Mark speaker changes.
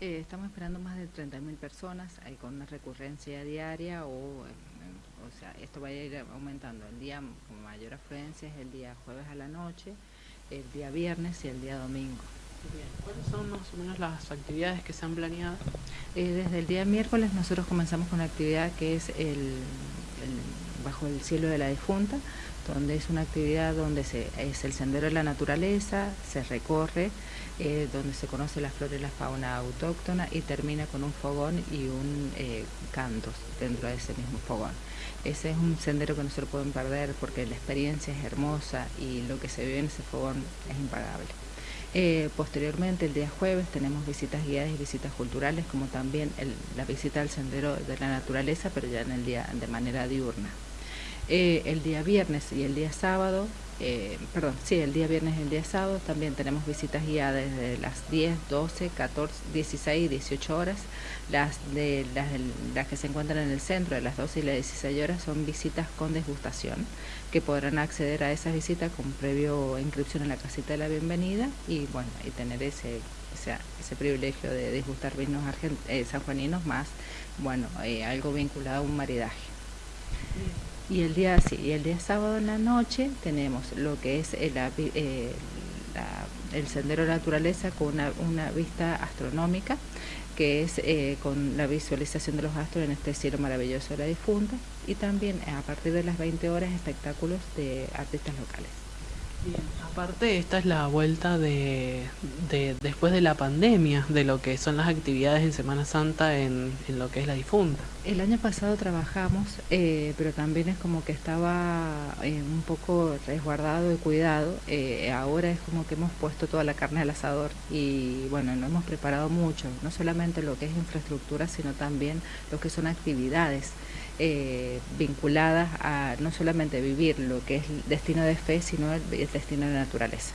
Speaker 1: Eh, estamos esperando más de 30.000 personas eh, con una recurrencia diaria o, eh, o sea, esto va a ir aumentando. El día con mayor afluencia es el día jueves a la noche, el día viernes y el día domingo.
Speaker 2: ¿Cuáles son más o menos las actividades que se han planeado?
Speaker 1: desde el día miércoles nosotros comenzamos con una actividad que es el, Bajo el Cielo de la Difunta, donde es una actividad donde se, es el sendero de la naturaleza, se recorre, eh, donde se conoce la flora y la fauna autóctona y termina con un fogón y un eh, cantos dentro de ese mismo fogón. Ese es un sendero que no se lo pueden perder porque la experiencia es hermosa y lo que se vive en ese fogón es impagable. Eh, posteriormente, el día jueves, tenemos visitas guiadas y visitas culturales, como también la visita al sendero de la naturaleza, pero ya en el día de manera diurna. Eh, el día viernes y el día sábado, eh, perdón, sí, el día viernes y el día sábado también tenemos visitas guiadas desde las 10, 12, 14, 16 y 18 horas. Las, de, las, que se encuentran en el centro de las 12 y las 16 horas son visitas con desgustación, que podrán acceder a esas visitas con previo inscripción en la casita de la bienvenida y bueno, y tener ese, ese privilegio de disgustar vinos eh, sanjuaninos más, bueno, algo vinculado a un maridaje. Y el día sí, y el día sábado en la noche tenemos lo que es el, eh, sendero de naturaleza con una, una vista astronómica que es eh, con la visualización de los astros en este cielo maravilloso de la difunta y también a partir de las 20 horas espectáculos de artistas locales.
Speaker 2: Bien, aparte esta es la vuelta de, después de la pandemia, de lo que son las actividades en Semana Santa en, lo que es la difunta.
Speaker 1: El año pasado trabajamos, eh, pero también es como que estaba eh, un poco resguardado y cuidado. Eh, ahora es como que hemos puesto toda la carne al asador y bueno, lo hemos preparado mucho, no solamente lo que es infraestructura, sino también lo que son actividades. Eh, vinculadas a no solamente vivir lo que es destino de fe, sino el, el destino de naturaleza.